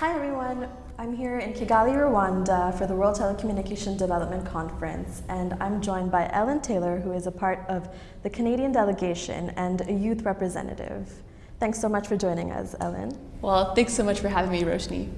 Hi everyone, I'm here in Kigali, Rwanda for the World Telecommunication Development Conference and I'm joined by Ellen Taylor who is a part of the Canadian delegation and a youth representative. Thanks so much for joining us, Ellen. Well, thanks so much for having me, Roshni.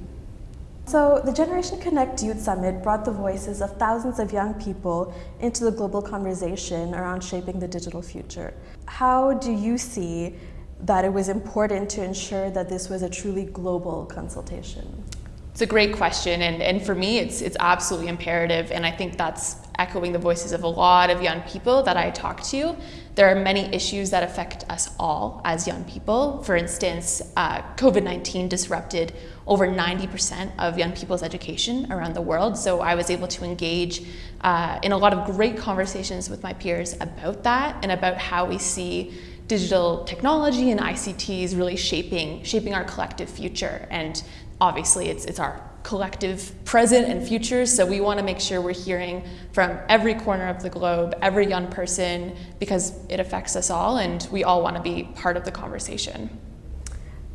So the Generation Connect Youth Summit brought the voices of thousands of young people into the global conversation around shaping the digital future. How do you see that it was important to ensure that this was a truly global consultation? It's a great question, and, and for me, it's, it's absolutely imperative, and I think that's echoing the voices of a lot of young people that I talk to. There are many issues that affect us all as young people. For instance, uh, COVID-19 disrupted over 90% of young people's education around the world, so I was able to engage uh, in a lot of great conversations with my peers about that and about how we see digital technology and ICTs really shaping, shaping our collective future. And obviously it's, it's our collective present and future, so we want to make sure we're hearing from every corner of the globe, every young person, because it affects us all and we all want to be part of the conversation.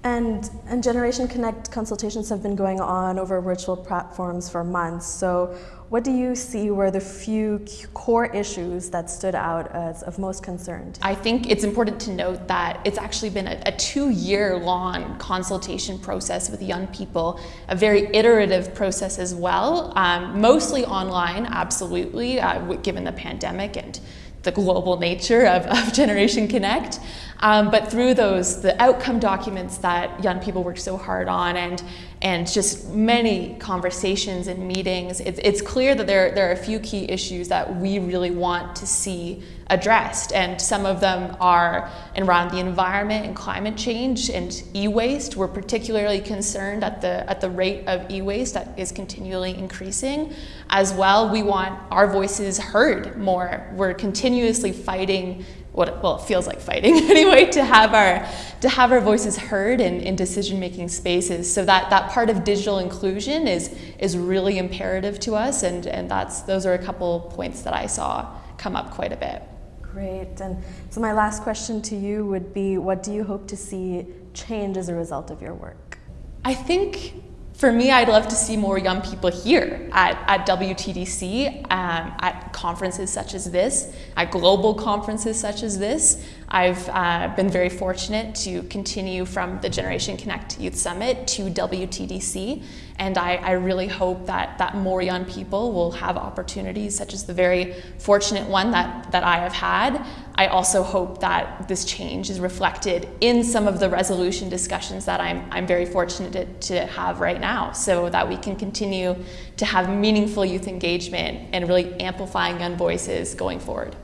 And, and Generation Connect consultations have been going on over virtual platforms for months. So what do you see were the few core issues that stood out as of most concern? I think it's important to note that it's actually been a, a two-year long consultation process with young people, a very iterative process as well, um, mostly online, absolutely, uh, given the pandemic and the global nature of, of Generation Connect. Um, but through those, the outcome documents that young people work so hard on and, and just many conversations and meetings, it's, it's clear that there, there are a few key issues that we really want to see addressed. And some of them are around the environment and climate change and e-waste. We're particularly concerned at the, at the rate of e-waste that is continually increasing. As well, we want our voices heard more. We're continuously fighting what well it feels like fighting anyway to have our to have our voices heard in, in decision making spaces so that that part of digital inclusion is is really imperative to us and and that's those are a couple points that I saw come up quite a bit. Great. And so my last question to you would be, what do you hope to see change as a result of your work? I think for me, I'd love to see more young people here at, at WTDC, um, at conferences such as this, at global conferences such as this. I've uh, been very fortunate to continue from the Generation Connect Youth Summit to WTDC, and I, I, really hope that, that more young people will have opportunities such as the very fortunate one that, that I have had. I also hope that this change is reflected in some of the resolution discussions that I'm, I'm very fortunate to, to have right now so that we can continue to have meaningful youth engagement and really amplifying young voices going forward.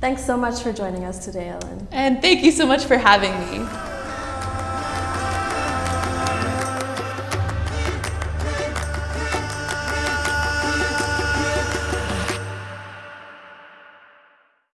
Thanks so much for joining us today, Ellen. And thank you so much for having me.